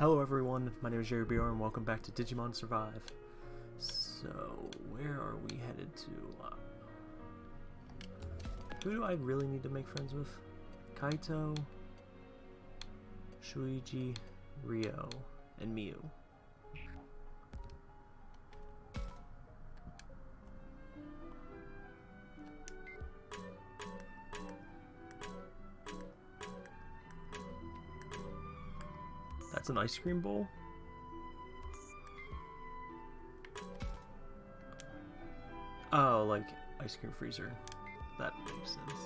Hello everyone, my name is Jerry BR and welcome back to Digimon Survive. So, where are we headed to? Uh, who do I really need to make friends with? Kaito, Shuuji, Ryo, and Miu. That's an ice cream bowl? Oh, like ice cream freezer. That makes sense.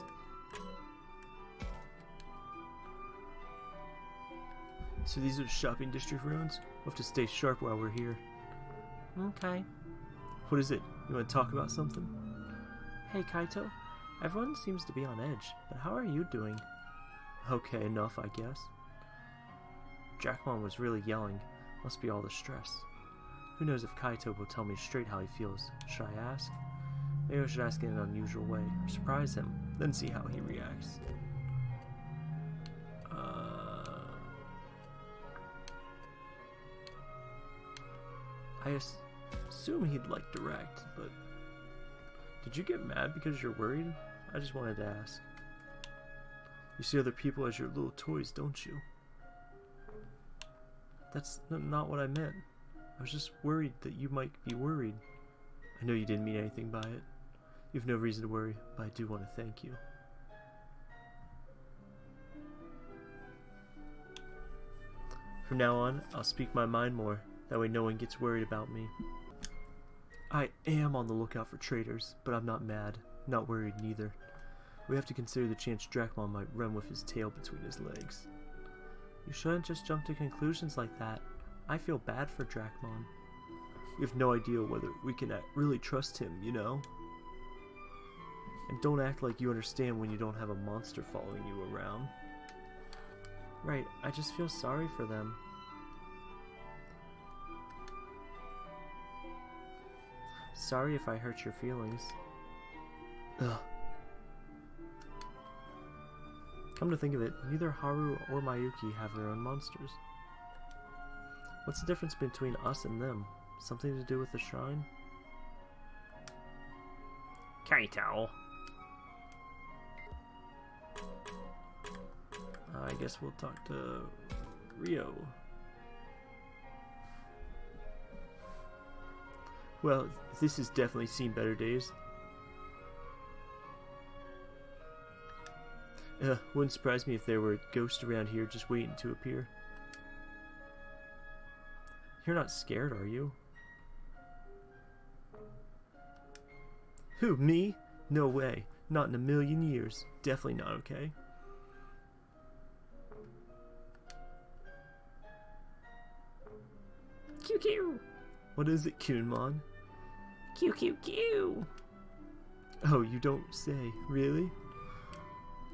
So these are shopping district ruins? We'll have to stay sharp while we're here. Okay. What is it? You want to talk about something? Hey, Kaito. Everyone seems to be on edge, but how are you doing? Okay, enough, I guess. Dracmon was really yelling. Must be all the stress. Who knows if Kaito will tell me straight how he feels. Should I ask? Maybe I should ask in an unusual way, surprise him, then see how he reacts. Uh, I as assume he'd like direct, but did you get mad because you're worried? I just wanted to ask. You see other people as your little toys, don't you? That's not what I meant. I was just worried that you might be worried. I know you didn't mean anything by it. You have no reason to worry, but I do want to thank you. From now on, I'll speak my mind more. That way no one gets worried about me. I am on the lookout for traitors, but I'm not mad. Not worried neither. We have to consider the chance Dracmon might run with his tail between his legs. You shouldn't just jump to conclusions like that. I feel bad for Dracmon. We have no idea whether we can really trust him, you know? And don't act like you understand when you don't have a monster following you around. Right, I just feel sorry for them. Sorry if I hurt your feelings. Ugh. Come to think of it, neither Haru or Mayuki have their own monsters. What's the difference between us and them? Something to do with the shrine? Kaito. I guess we'll talk to Ryo. Well, this has definitely seen better days. Uh, wouldn't surprise me if there were ghosts around here just waiting to appear. You're not scared, are you? Who, me? No way. Not in a million years. Definitely not okay. QQ. What is it, Kudamon? QQQ. Oh, you don't say. Really?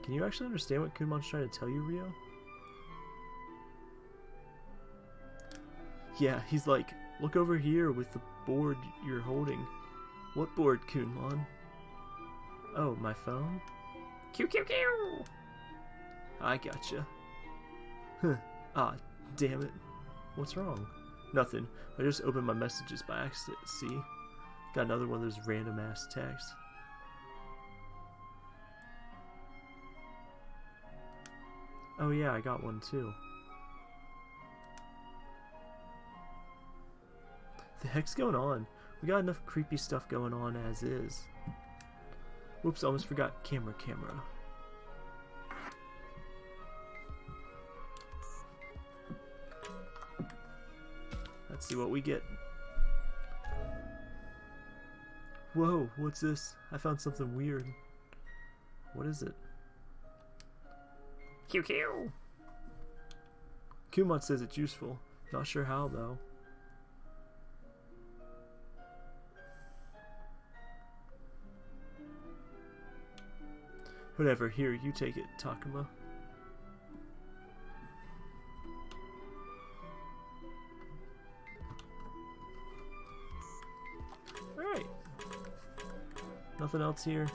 Can you actually understand what Kudamon's trying to tell you, Ryo? Yeah, he's like, look over here with the board you're holding. What board, Kudamon? Oh, my phone? QQQ. I gotcha. Huh. Ah, damn it. What's wrong? Nothing. I just opened my messages by accident, see? Got another one of those random ass texts. Oh yeah, I got one too. The heck's going on? We got enough creepy stuff going on as is. Whoops, almost forgot camera camera. Let's see what we get. Whoa, what's this? I found something weird. What is it? QQ. Kudamon says it's useful. Not sure how, though. Whatever, here, you take it, Takuma. Alright. Nothing else here.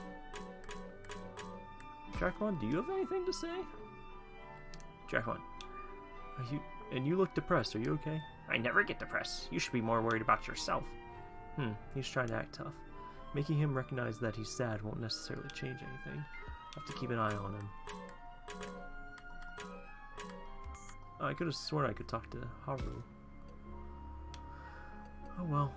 Dracmon, do you have anything to say? Dracmon, are you and you look depressed. Are you okay? I never get depressed. You should be more worried about yourself. Hmm, he's trying to act tough. Making him recognize that he's sad won't necessarily change anything. I'll have to keep an eye on him. I could have sworn I could talk to Haru. Oh well.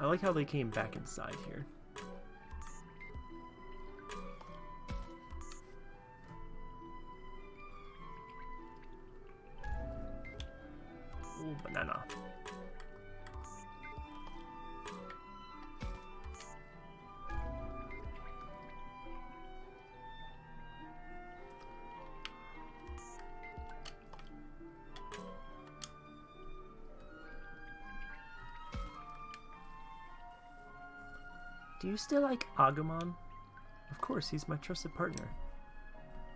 I like how they came back inside here. Still like Agumon? Of course, he's my trusted partner.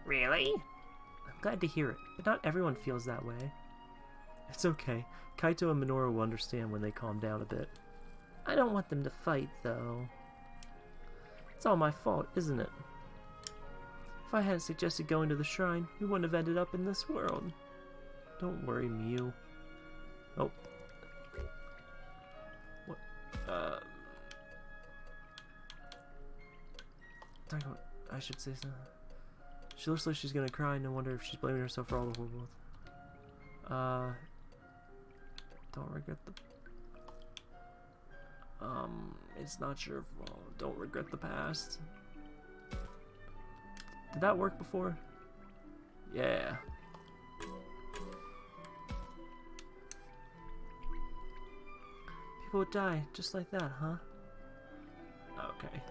Really? I'm glad to hear it, but not everyone feels that way. It's okay. Kaito and Minoru will understand when they calm down a bit. I don't want them to fight, though. It's all my fault, isn't it? If I hadn't suggested going to the shrine, we wouldn't have ended up in this world. Don't worry, Miu. I should say something. She looks like she's gonna cry, no wonder if she's blaming herself for all the horrible. Uh. Don't regret the. Um, it's not your fault. Don't regret the past. Did that work before? Yeah. People would die just like that, huh? Okay.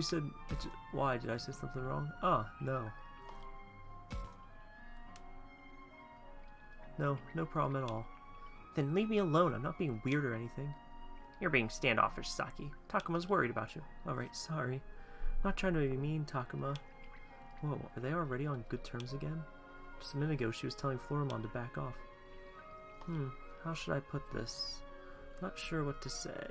She said. Why did I say something wrong? Ah, no. No, no problem at all. Then leave me alone. I'm not being weird or anything. You're being standoffish, Saki. Takuma's worried about you. Alright, sorry. Not trying to be mean, Takuma. Whoa, are they already on good terms again? Just a minute ago, she was telling Floramon to back off. Hmm, how should I put this? Not sure what to say.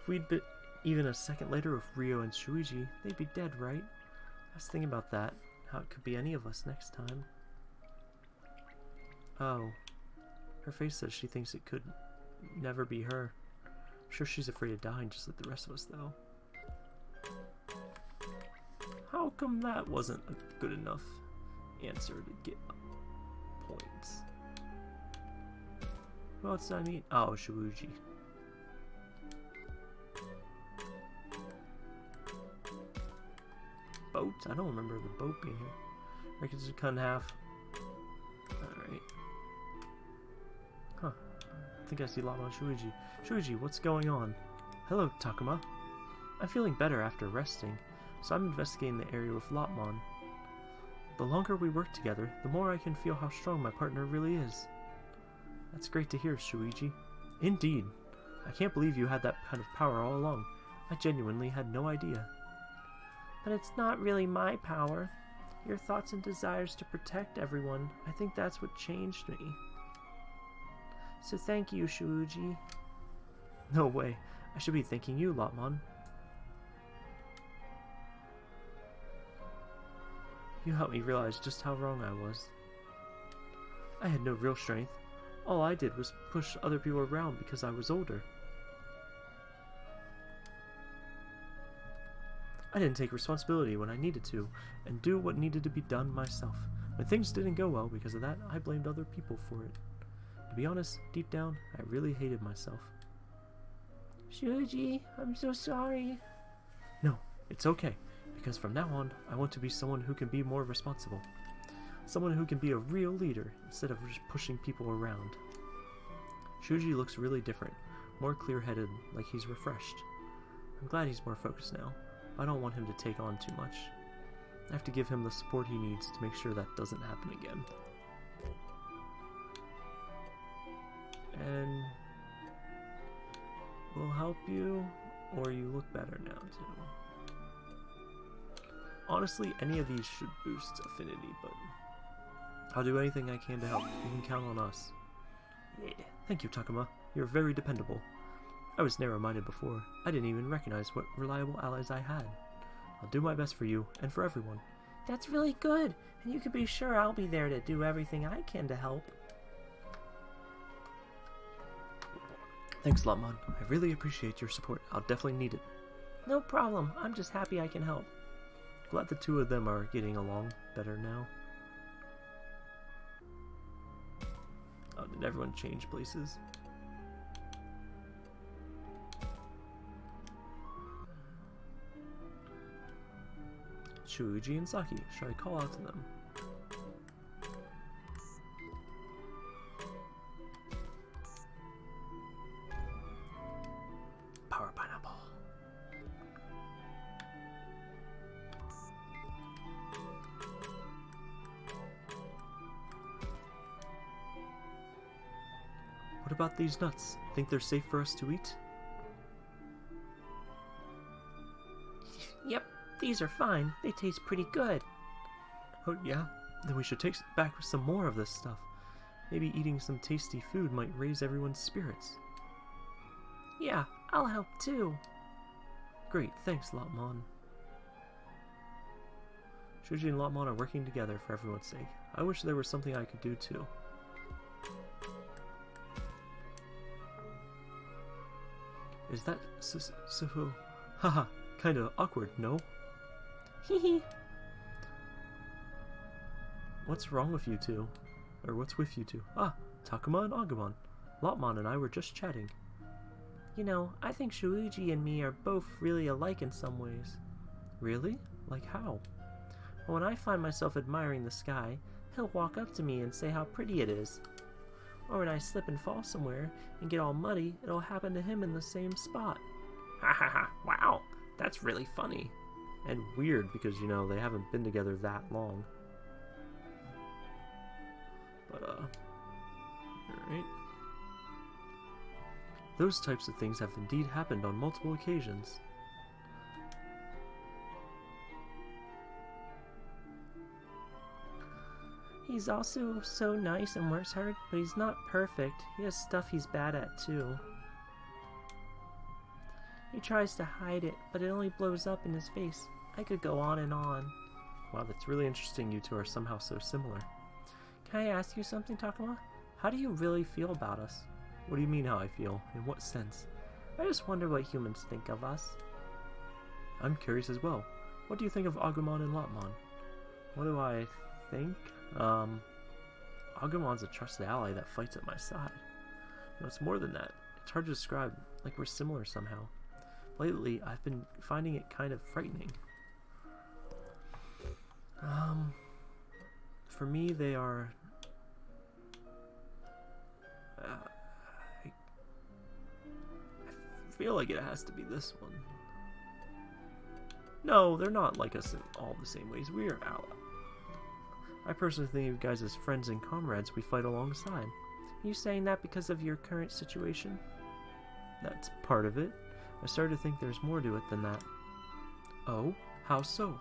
If we'd been even a second later with Ryo and Shuuji, they'd be dead, right? I was thinking about that. How it could be any of us next time. Oh. Her face says she thinks it could never be her. I'm sure she's afraid of dying just like the rest of us, though. How come that wasn't a good enough answer to get points? Who else did I meet? Oh, Shuuji. Boat? I don't remember the boat being here. I Records are cut in half. Alright. Huh. I think I see Lama Shuuji. Shuuji, what's going on? Hello, Takuma. I'm feeling better after resting, so I'm investigating the area with Lopmon. The longer we work together, the more I can feel how strong my partner really is. That's great to hear, Shuichi. Indeed. I can't believe you had that kind of power all along. I genuinely had no idea. But it's not really my power. Your thoughts and desires to protect everyone, I think that's what changed me. So thank you, Shuuji. No way. I should be thanking you, Lopmon. You helped me realize just how wrong I was. I had no real strength. All I did was push other people around because I was older. I didn't take responsibility when I needed to, and do what needed to be done myself. When things didn't go well because of that, I blamed other people for it. To be honest, deep down, I really hated myself. Shuji, I'm so sorry. No, it's okay, because from now on, I want to be someone who can be more responsible. Someone who can be a real leader instead of just pushing people around. Shuji looks really different, more clear headed, like he's refreshed. I'm glad he's more focused now. I don't want him to take on too much. I have to give him the support he needs to make sure that doesn't happen again. And we'll help you, or you look better now too. Honestly, any of these should boost affinity, but I'll do anything I can to help. You can count on us. Yeah. Thank you, Takuma. You're very dependable. I was narrow-minded before. I didn't even recognize what reliable allies I had. I'll do my best for you and for everyone. That's really good, and you can be sure I'll be there to do everything I can to help. Thanks, Lopmon. I really appreciate your support. I'll definitely need it. No problem. I'm just happy I can help. Glad the two of them are getting along better now. Oh, did everyone change places? Shuji and Saki, should I call out to them? Power pineapple. What about these nuts? Think they're safe for us to eat? These are fine. They taste pretty good. Oh, yeah? Then we should take back some more of this stuff. Maybe eating some tasty food might raise everyone's spirits. Yeah, I'll help too. Great, thanks, Lopmon. Shuji and Lopmon are working together for everyone's sake. I wish there was something I could do too. Is that so? Haha, kinda awkward, no? Hehe. What's wrong with you two? Or what's with you two? Ah, Takuma and Agumon. Lopmon and I were just chatting. You know, I think Shuji and me are both really alike in some ways. Really? Like how? When I find myself admiring the sky, he'll walk up to me and say how pretty it is. Or when I slip and fall somewhere and get all muddy, it'll happen to him in the same spot. Ha ha ha, wow, that's really funny. And weird because, you know, they haven't been together that long. But, uh, alright. Those types of things have indeed happened on multiple occasions. He's also so nice and works hard, but he's not perfect. He has stuff he's bad at too. He tries to hide it, but it only blows up in his face. I could go on and on. Wow, that's really interesting you two are somehow so similar. Can I ask you something, Takuma? How do you really feel about us? What do you mean how I feel? In what sense? I just wonder what humans think of us. I'm curious as well. What do you think of Agumon and Lopmon? What do I think? Um, Agumon's a trusted ally that fights at my side. No, it's more than that. It's hard to describe, like we're similar somehow. Lately, I've been finding it kind of frightening. Um, for me, they are. Uh, I, I feel like it has to be this one. No, they're not like us in all the same ways. We are allies. I personally think of you guys as friends and comrades we fight alongside. Are You saying that because of your current situation? That's part of it. I started to think there's more to it than that. Oh? How so?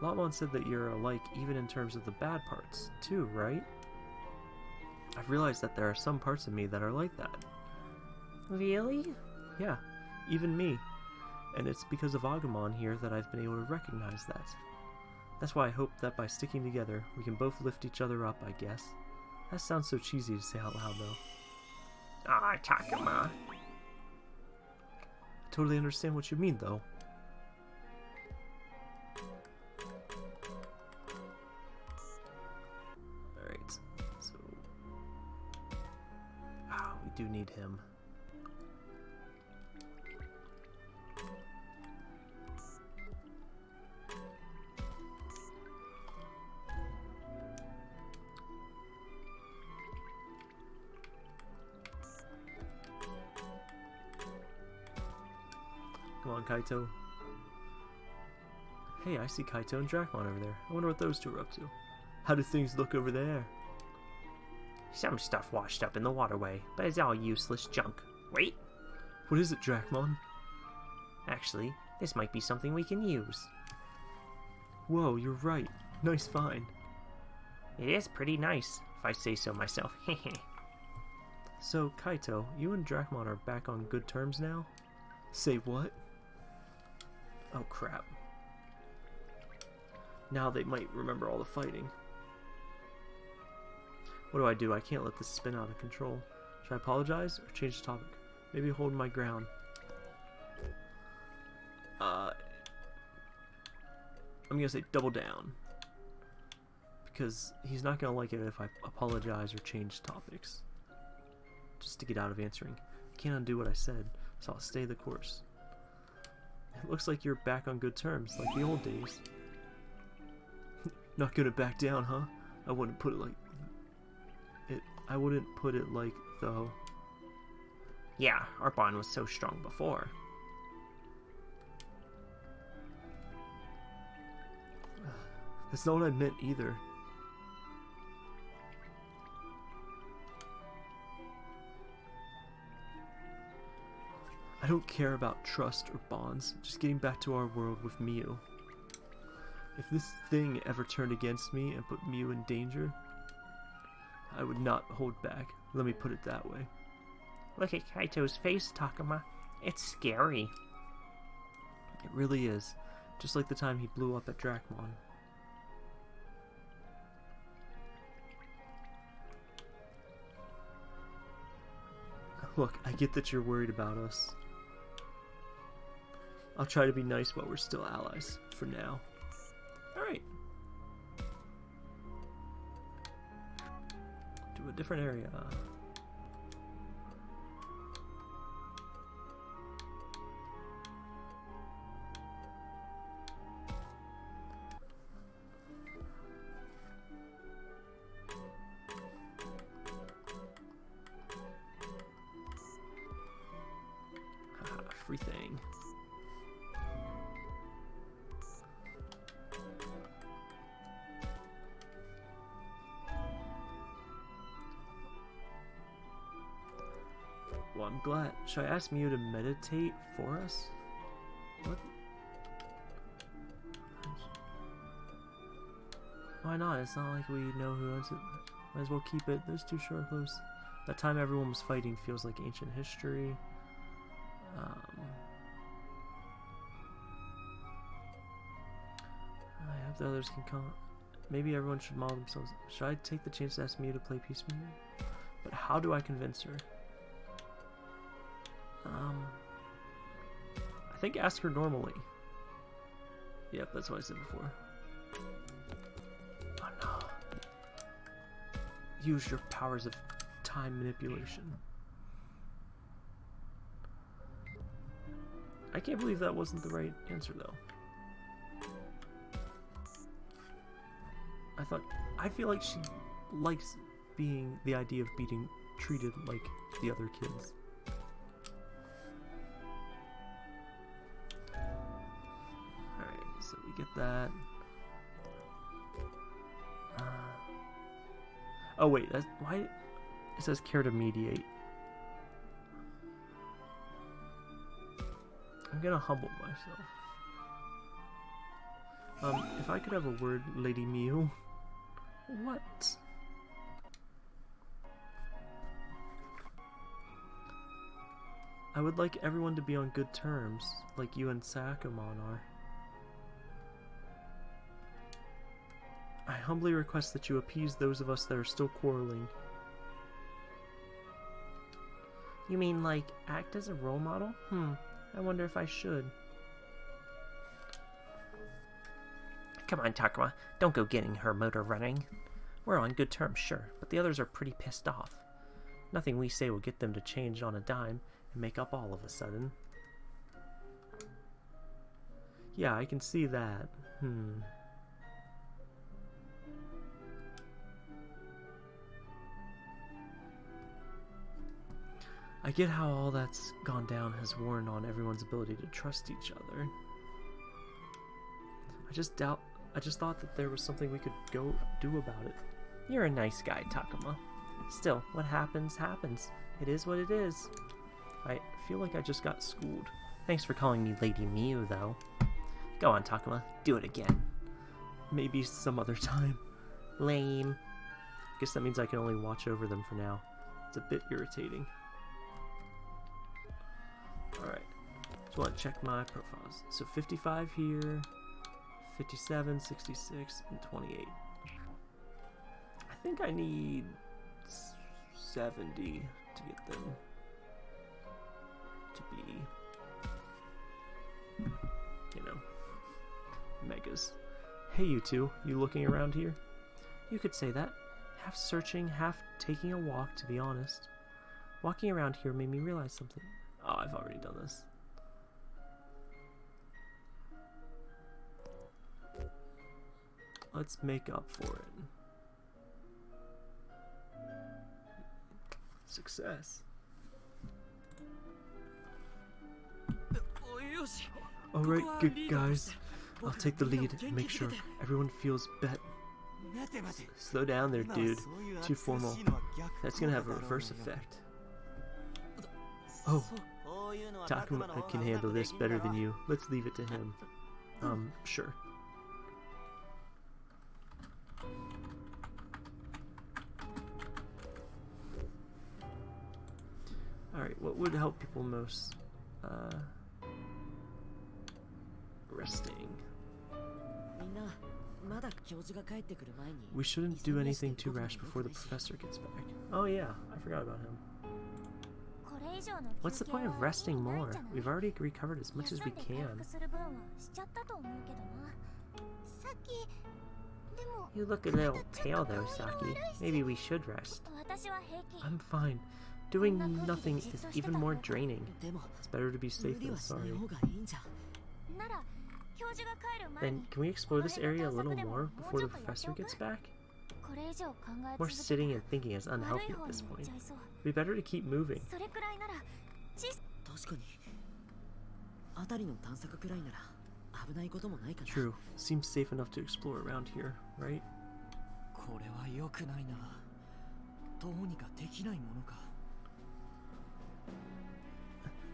Lopmon said that you're alike even in terms of the bad parts, too, right? I've realized that there are some parts of me that are like that. Really? Yeah, even me. And it's because of Agumon here that I've been able to recognize that. That's why I hope that by sticking together, we can both lift each other up, I guess. That sounds so cheesy to say out loud, though. Ah, Takuma. Totally understand what you mean, though. Alright, so... Ah, we do need him. Kaito. Hey, I see Kaito and Dracmon over there. I wonder what those two are up to. How do things look over there? Some stuff washed up in the waterway, but it's all useless junk. Wait, What is it, Dracmon? actually, this might be something we can use. Whoa, you're right. Nice find. It is pretty nice, if I say so myself. Hehe. So, Kaito, you and Dracmon are back on good terms now? Say what? Oh crap. Now they might remember all the fighting. What do I do? I can't let this spin out of control. Should I apologize or change the topic? Maybe hold my ground. Uh, I'm gonna say double down. Because he's not gonna like it if I apologize or change topics just to get out of answering. I can't undo what I said, so I'll stay the course. It looks like you're back on good terms, like the old days. Not gonna back down, huh? I wouldn't put it like it. I wouldn't put it like though. yeah, our bond was so strong before. That's not what I meant either. I don't care about trust or bonds, just getting back to our world with Miu. If this thing ever turned against me and put Miu in danger, I would not hold back. Let me put it that way. Look at Kaito's face, Takuma. It's scary. It really is. Just like the time he blew up at Dracmon. Look, I get that you're worried about us. I'll try to be nice while we're still allies, for now. Alright. To a different area. Should I ask Miu to meditate for us? What? Why not? It's not like we know who owns it. Might as well keep it. Those two sure close. That time everyone was fighting feels like ancient history. Um, I hope the others can come. Maybe everyone should model themselves. Should I take the chance to ask Miu to play peace? But how do I convince her? Um, I think ask her normally. Yep, that's what I said before. Oh no. Use your powers of time manipulation. I can't believe that wasn't the right answer though. I thought I feel like she likes being the idea of being treated like the other kids. Get that. Uh, oh wait, that's why it says care to mediate. I'm gonna humble myself. Um, if I could have a word, Lady Miu. What? I would like everyone to be on good terms, like you and Sakamon are. I humbly request that you appease those of us that are still quarreling. You mean, like, act as a role model? Hmm, I wonder if I should. Come on, Takuma, don't go getting her motor running. We're on good terms, sure, but the others are pretty pissed off. Nothing we say will get them to change on a dime and make up all of a sudden. Yeah, I can see that. Hmm. I get how all that's gone down has worn on everyone's ability to trust each other. I just doubt. I just thought that there was something we could go do about it. You're a nice guy, Takuma. Still, what happens, happens. It is what it is. I feel like I just got schooled. Thanks for calling me Lady Miu, though. Go on, Takuma. Do it again. Maybe some other time. Lame. Guess that means I can only watch over them for now. It's a bit irritating. To check my profiles. So 55 here, 57, 66, and 28. I think I need 70 to get them to be, you know, megas. Hey, you two, you looking around here? You could say that. Half searching, half taking a walk, to be honest. Walking around here made me realize something. Oh, I've already done this. Let's make up for it. Success. Alright, good guys. I'll take the lead and make sure everyone feels bet. Slow down there, dude. Too formal. That's gonna have a reverse effect. Oh, Takuma can handle this better than you. Let's leave it to him. Um, sure. Would help people most? Uh, resting. We shouldn't do anything too rash before the professor gets back. Oh yeah, I forgot about him. What's the point of resting more? We've already recovered as much as we can. You look a little pale though, Saki. Maybe we should rest. I'm fine. Doing nothing is even more draining. It's better to be safe than sorry. Then, can we explore this area a little more before the professor gets back? More sitting and thinking is unhealthy at this point. It'd be better to keep moving. True. Seems safe enough to explore around here, right?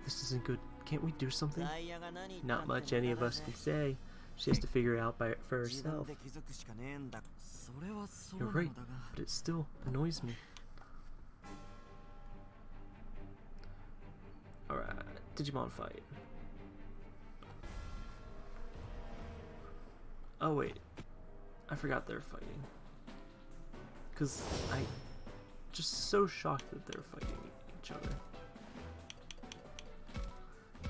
This isn't good. Can't we do something? Not much any of us can say. She has to figure it out by for herself. You're right, but it still annoys me. Alright, Digimon fight. Oh wait, I forgot they're fighting. Cause I just so shocked that they're fighting each other.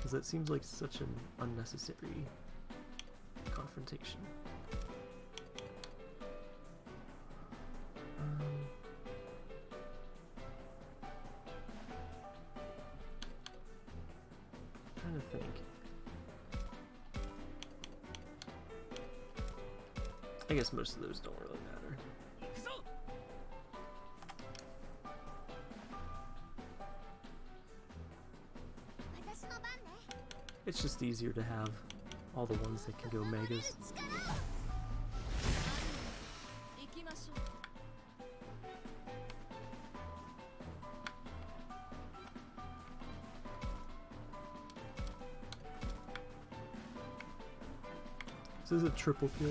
Because that seems like such an unnecessary confrontation. Um. I guess most of those don't really It's just easier to have all the ones that can go megas. This is a triple kill.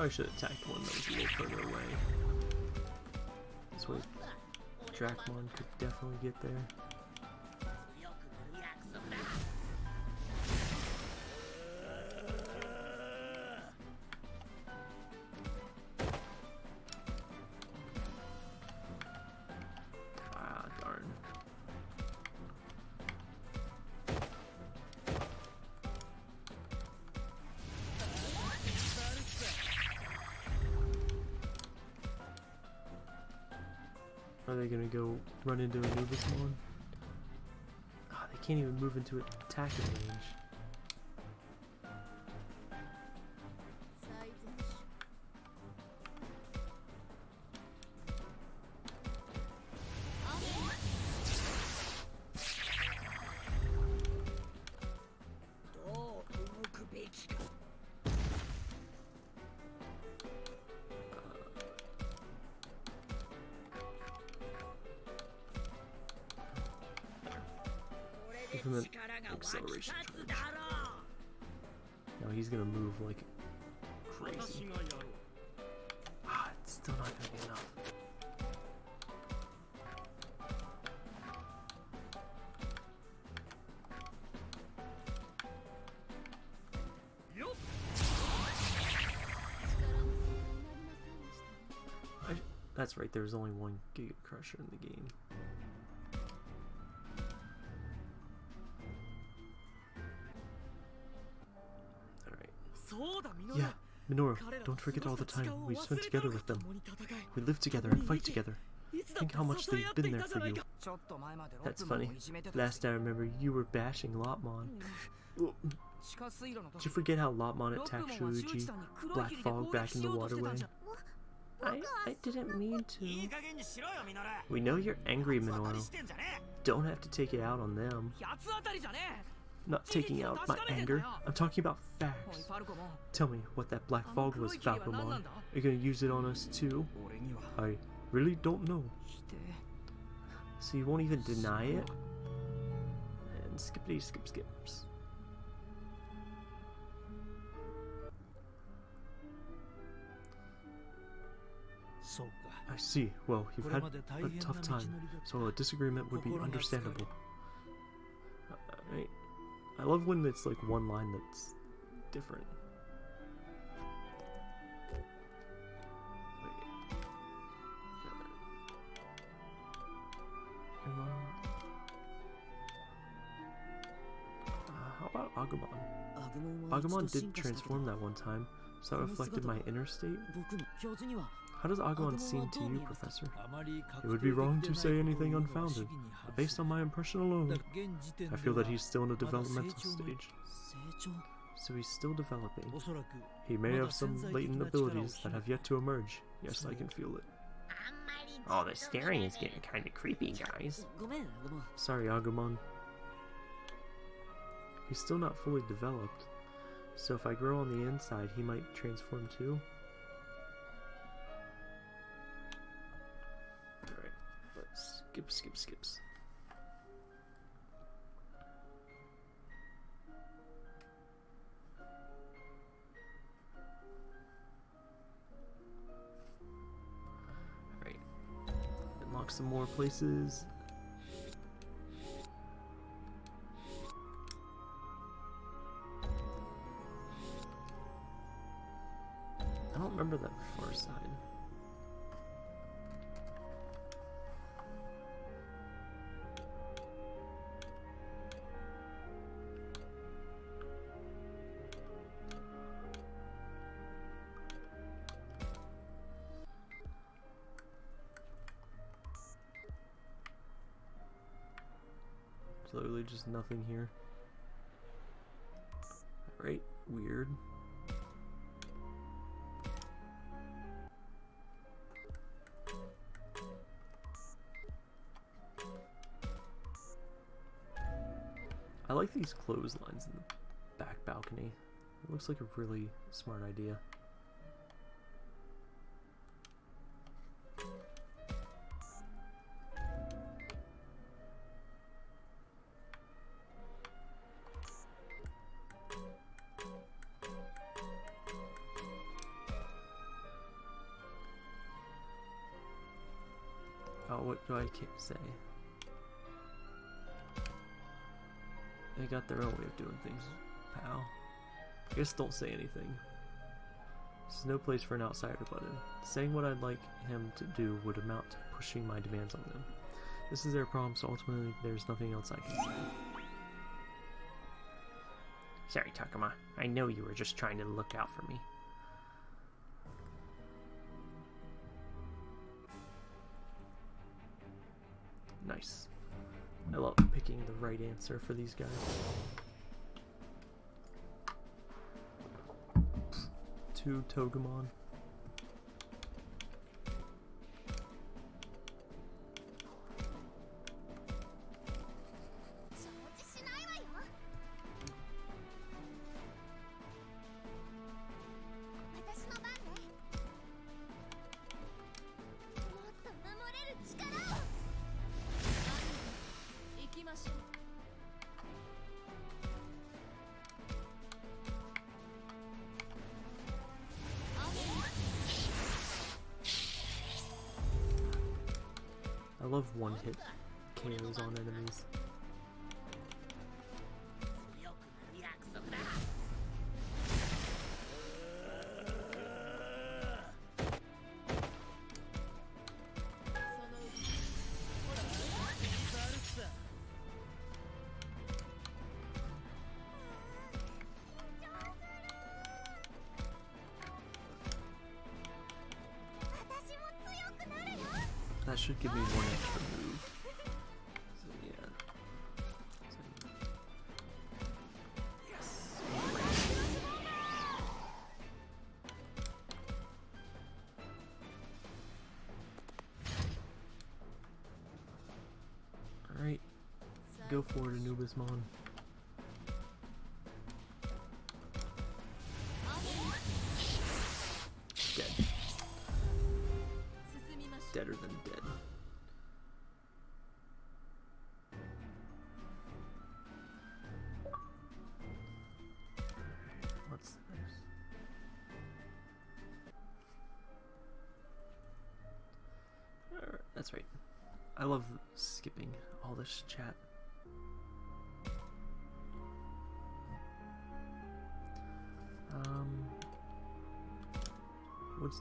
Probably should have attacked one that was a little further away. This way, Dracmon could definitely get there. Are they gonna go run into Anubismon? Ah, they can't even move into attacking range. there's only one Giga Crusher in the game. Alright. Yeah, Minoru, don't forget all the time we've spent together with them. We live together and fight together. Think how much they've been there for you. That's funny. Last I remember, you were bashing Lopmon. Did you forget how Lopmon attacked Shuji, Black Fog back in the waterway? I, I didn't mean to. We know you're angry, Minoru. Don't have to take it out on them. Not taking out my anger. I'm talking about facts. Tell me what that black fog was, Falcomon. Are you gonna use it on us too? I really don't know. So you won't even deny it? And skippity skip skips. I see. Well, you've had a tough time, so a disagreement would be understandable. I, I love when it's like one line that's different. Uh, how about Agumon. Agumon did transform that one time, so that reflected my inner state. How does Agumon seem to you, Professor? It would be wrong to say anything unfounded. Based on my impression alone, I feel that he's still in a developmental stage. So he's still developing. He may have some latent abilities that have yet to emerge. Yes, I can feel it. All the staring is getting kind of creepy, guys. Sorry, Agumon. He's still not fully developed, so if I grow on the inside, he might transform too. Skip, skip, skips. Alright, unlock some more places. I don't remember that far side. just nothing here. Right, weird. I like these clotheslines in the back balcony. It looks like a really smart idea. What do I ca- say? They got their own way of doing things, pal. I guess don't say anything. This is no place for an outsider to butt in. Uh, saying what I'd like him to do would amount to pushing my demands on them. This is their problem, so ultimately there's nothing else I can say. Sorry, Takuma. I know you were just trying to look out for me. Nice. I love picking the right answer for these guys. Two Togemon. Love one hit KOs on enemies. Go for it, Anubismon. Dead. Deader than dead. What's this? That's right. I love skipping all this chat.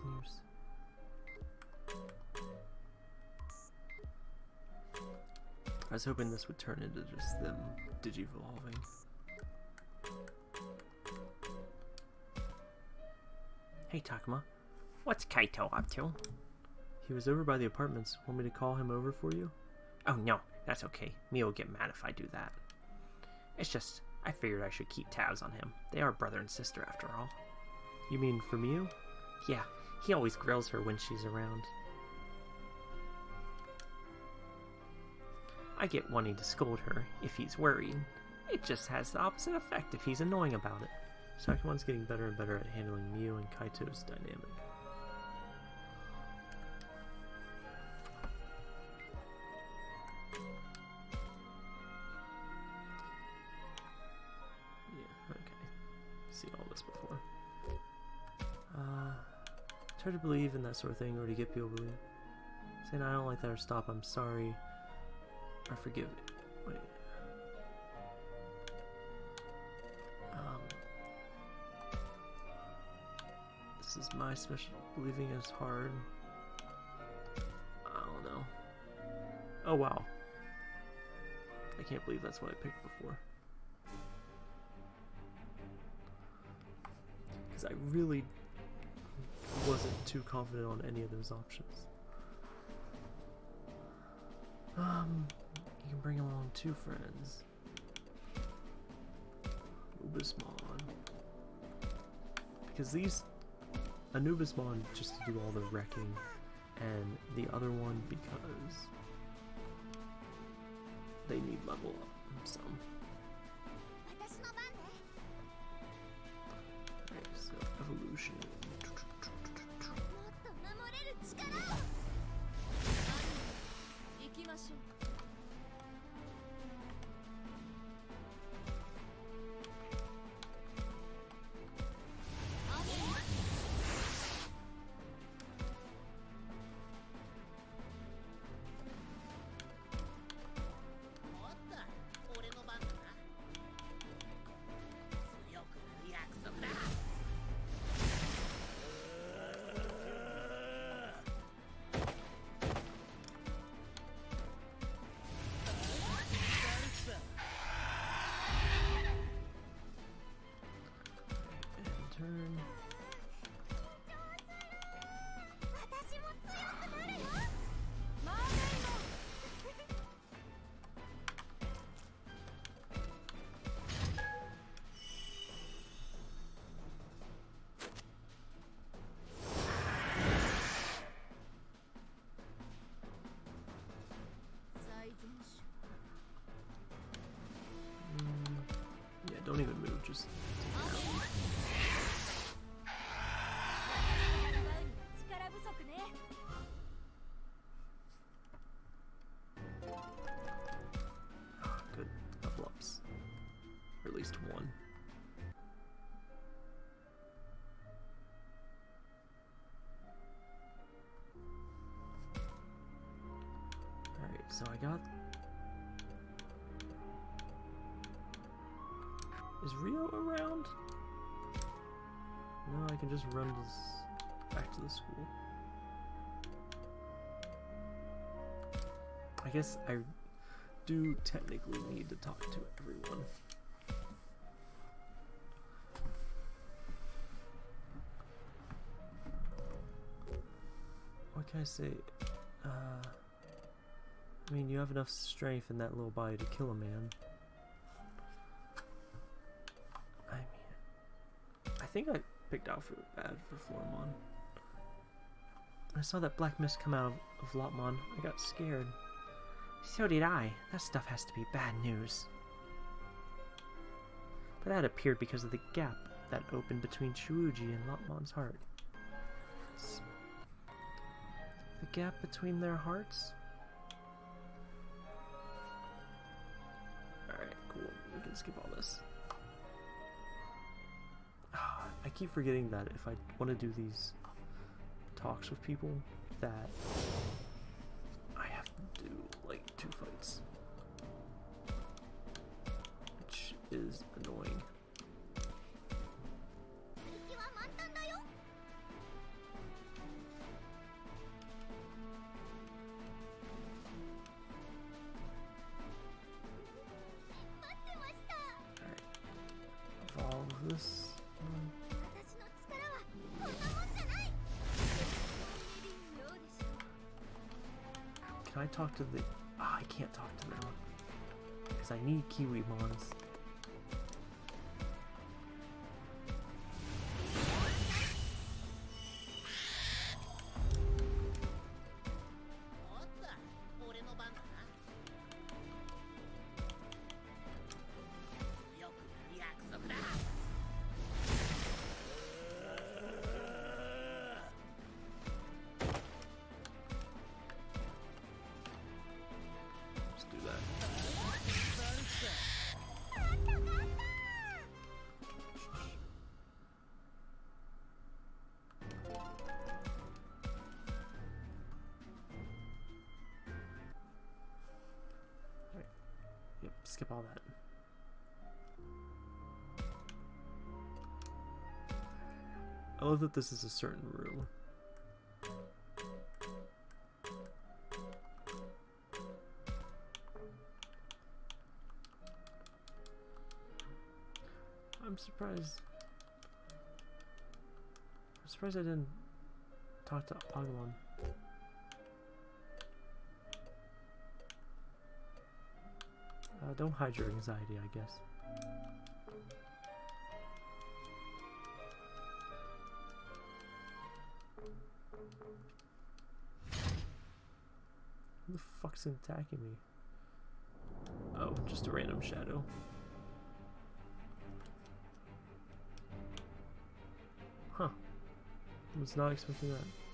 News? I was hoping this would turn into just them digivolving. Hey, Takuma. What's Kaito up to? He was over by the apartments. Want me to call him over for you? Oh, no. That's okay. Miu will get mad if I do that. It's just, I figured I should keep tabs on him. They are brother and sister, after all. You mean for Miu? Yeah, he always grills her when she's around. I get wanting to scold her if he's worried. It just has the opposite effect if he's annoying about it. Sakumon's getting better and better at handling Miu and Kaito's dynamic. Hard to believe in that sort of thing or to get people to believe. Saying I don't like that or stop, I'm sorry. Or forgive me. Wait. Um, this is my special. Believing is hard. I don't know. Oh wow. I can't believe that's what I picked before. Because I really wasn't too confident on any of those options. Um, you can bring along two friends. Anubismon. Because these Anubismon just to do all the wrecking, and the other one because they need level up some. torches. Good, a couple ups. Or at least one. Alright, so I got Is Ryo around? No, I can just run this back to the school. I guess I do technically need to talk to everyone. What can I say? Uh, I mean, you have enough strength in that little body to kill a man. Think I picked out for bad for Floramon. I saw that black mist come out of, Lopmon. I got scared. So did I. That stuff has to be bad news. But that appeared because of the gap that opened between Shuuji and Lopmon's heart. The gap between their hearts? Alright, cool. We can skip all this. keep forgetting that if I want to do these talks with people, that I have to do like two fights, which is annoying. Evolve this. Can I talk to the? Ah, I can't talk to them because I need Kiwimons.「that this is a certain room. I'm surprised. I'm surprised I didn't talk to Agumon. Uh, don't hide your anxiety, I guess. The fuck's attacking me? Oh, just a random shadow. Huh. I Was not expecting that.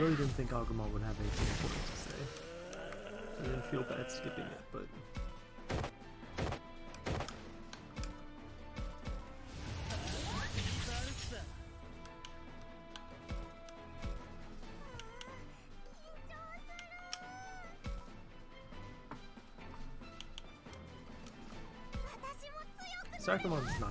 really didn't think Agumon would have anything important to say. I didn't feel bad skipping it, but... Sakumon's not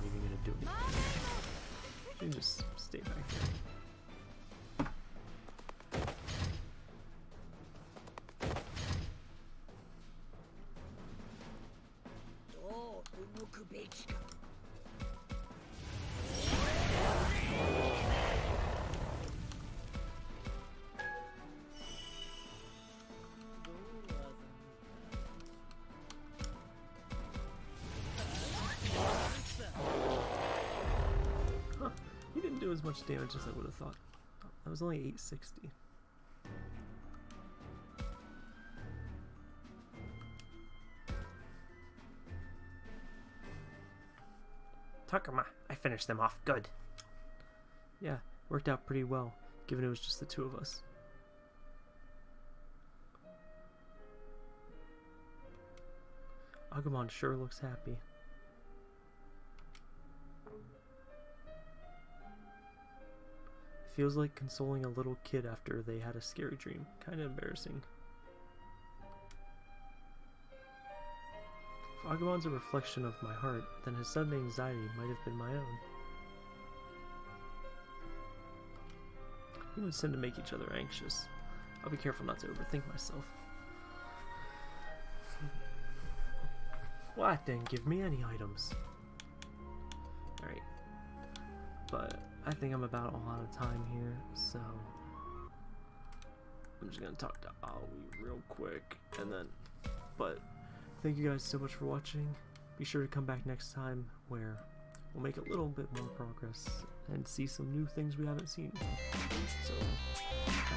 do as much damage as I would have thought. That was only 860. Takuma, I finished them off good. Yeah, worked out pretty well, given it was just the two of us. Agumon sure looks happy. Feels like consoling a little kid after they had a scary dream. Kinda embarrassing. If Agumon's a reflection of my heart, then his sudden anxiety might have been my own. Humans tend to make each other anxious. I'll be careful not to overthink myself. What didn't give me any items? Alright. But I think I'm about all out of time here, so I'm just gonna talk to Aoi real quick and then but thank you guys so much for watching. Be sure to come back next time where we'll make a little bit more progress and see some new things we haven't seen. So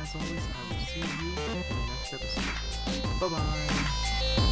as always, I will see you in the next episode. Bye bye!